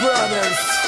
Brothers.